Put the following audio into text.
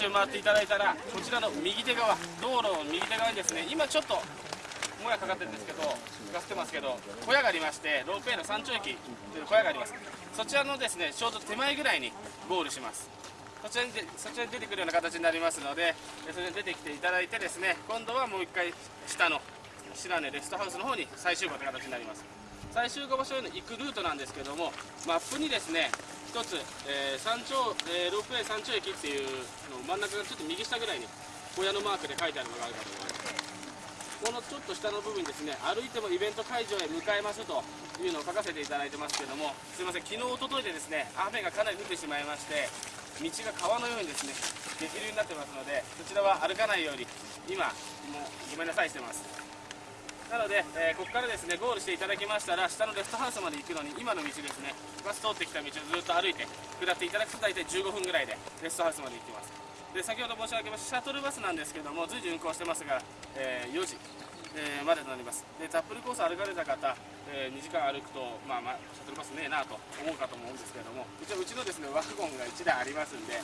周回っていただいたらこちらの右手側道路の右手側にですね今ちょっともやかかってるんですけどガスってますけど小屋がありましてロープウェイの山頂駅という小屋があります。そちらのですねちょうど手前ぐらいにゴールします。そちらにでそちらに出てくるような形になりますのでえそれに出てきていただいてですね今度はもう一回下の白根レストハウスの方に再集合という形になります。最終合場所への行くルートなんですけどもマップにですね一つ、えー山頂、えーロープウェイ山頂駅っていうの真ん中がちょっと右下ぐらいに小屋のマークで書いてあるのがあるかと思います。このちょっと下の部分にですね歩いてもイベント会場へ向かえますというのを書かせていただいてますけどもすいません昨日一昨日でですね雨がかなり降ってしまいまして道が川のようにですね激流になってますのでそちらは歩かないように今もうごめんなさいしてます。なので、えーここからですねゴールしていただきましたら下のレストハウスまで行くのに今の道ですねバス通ってきた道をずっと歩いて下っていただくと大体15分ぐらいでレストハウスまで行きます。で先ほど申し上げましたシャトルバスなんですけども随時運行してますが、えー4時、えーまでとなります。でタップルコース歩かれた方、えー2時間歩くと、まあ、まあシャトルバスねえなと思うかと思うんですけれども一応うちのですねワゴンが1台ありますんで